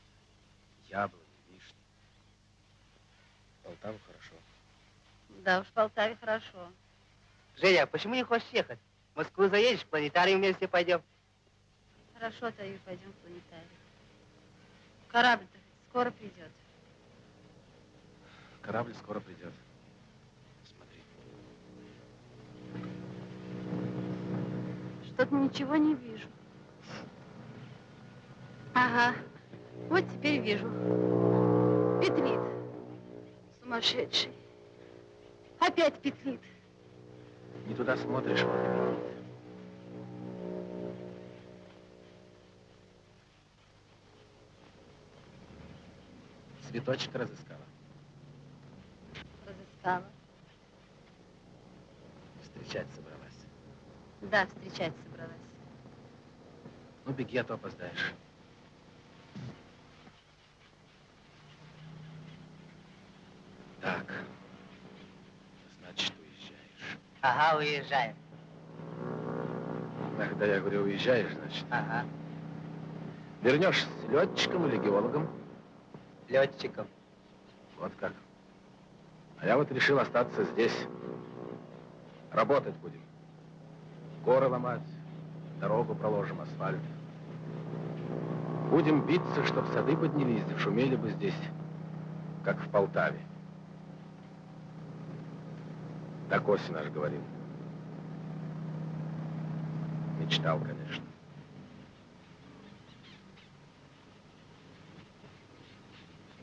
Яблони, вишни. В Полтаву хорошо. Да уж, в Полтаве хорошо. Женя, а почему не хочешь ехать? В Москву заедешь, в планетарий вместе пойдем. Хорошо, Таю, пойдем в планетарий. Корабль-то скоро придет. Корабль скоро придет. Смотри. Что-то ничего не вижу. Ага, вот теперь вижу. Петлит. Сумасшедший. Опять петлит. Не туда смотришь, вот Цветочек разыскала. Разыскала. Встречать собралась. Да, встречать собралась. Ну, беги, а то опоздаешь. Так. Значит, уезжаешь. Ага, уезжаем. Когда я говорю, уезжаешь, значит. Ага. Вернешься летчиком или геологом? Летчиком. Вот как. А я вот решил остаться здесь. Работать будем. Горы ломать, дорогу проложим, асфальт. Будем биться, чтоб сады поднялись, шумели бы здесь, как в Полтаве. Так Оси наш говорил. Мечтал, конечно.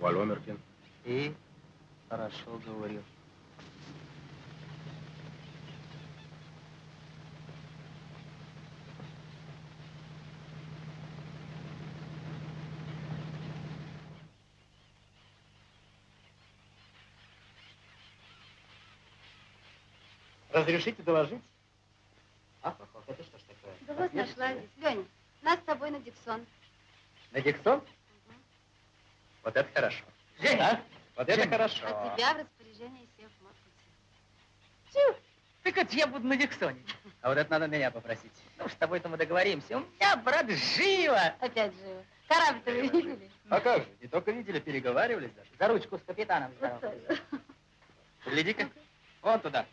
Валомеркин. И хорошо говорил. Разрешите доложить? А, Попов, это что ж такое? Да вот нашла здесь. Леня, нас с тобой на Диксон. На Диксон? Вот это хорошо. Женя, вот это хорошо. А тебя в распоряжении всех Тю, так это я буду на Диксоне. А вот это надо меня попросить. Ну, с тобой-то мы договоримся. У меня, брат, живо. Опять живо. Корабль-то вы видели? А как же, не только видели, переговаривались даже. За ручку с капитаном Вот здоров. тоже. Гляди-ка, вон туда.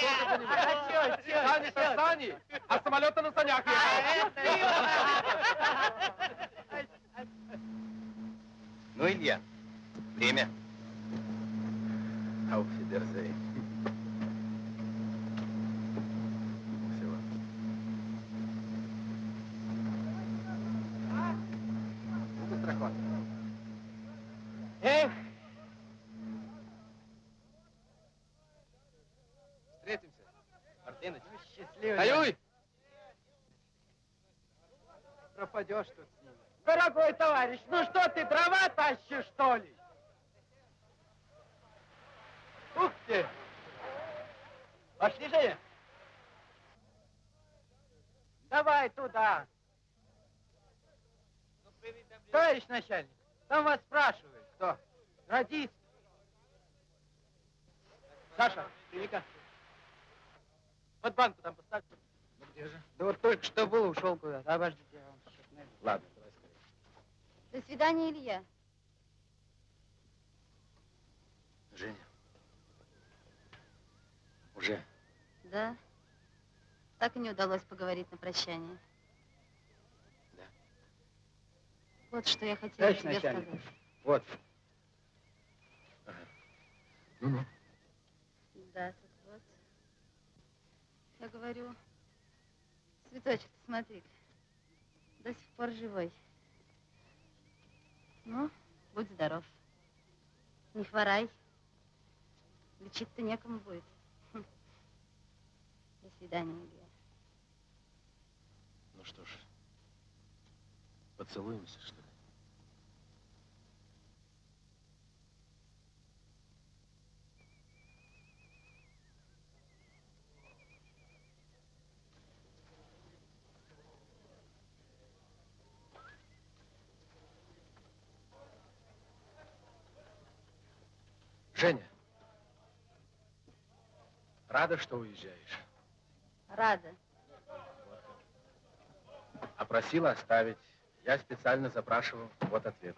talk to anybody. Так и не удалось поговорить на прощание. Да. Вот что я хотела Товарищ тебе начальник. сказать. Вот. Ну-ну. Да, тут вот. Я говорю, цветочек, смотри до сих пор живой. Ну, будь здоров. Не хворай. Лечить-то некому будет. До свидания, Илья. Ну что ж, поцелуемся, что ли? Женя, рада, что уезжаешь. Рада. Просила оставить. Я специально запрашивал. Вот ответ.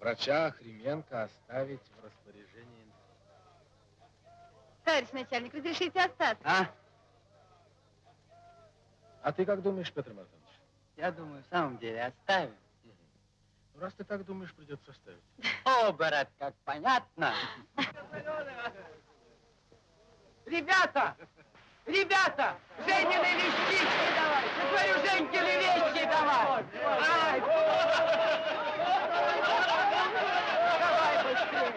Врача Хременко оставить в распоряжении. Товарищ начальник, разрешите остаться? А? А ты как думаешь, Петр Мартынович? Я думаю, в самом деле оставим. Ну, раз ты так думаешь, придется оставить. О, брат, как понятно. Ребята! Ребята! Женины вещички давай! Я говорю, Женькины вещи давай! Ай! Давай быстрее!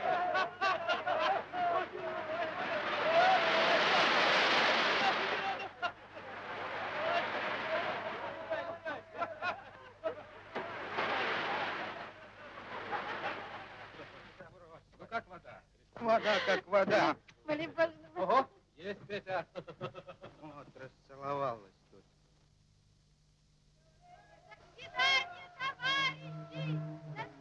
Ну, как вода? Вода как вода. Боже, Ого! Есть, Петя. Вот, расцеловалась тут. Женя!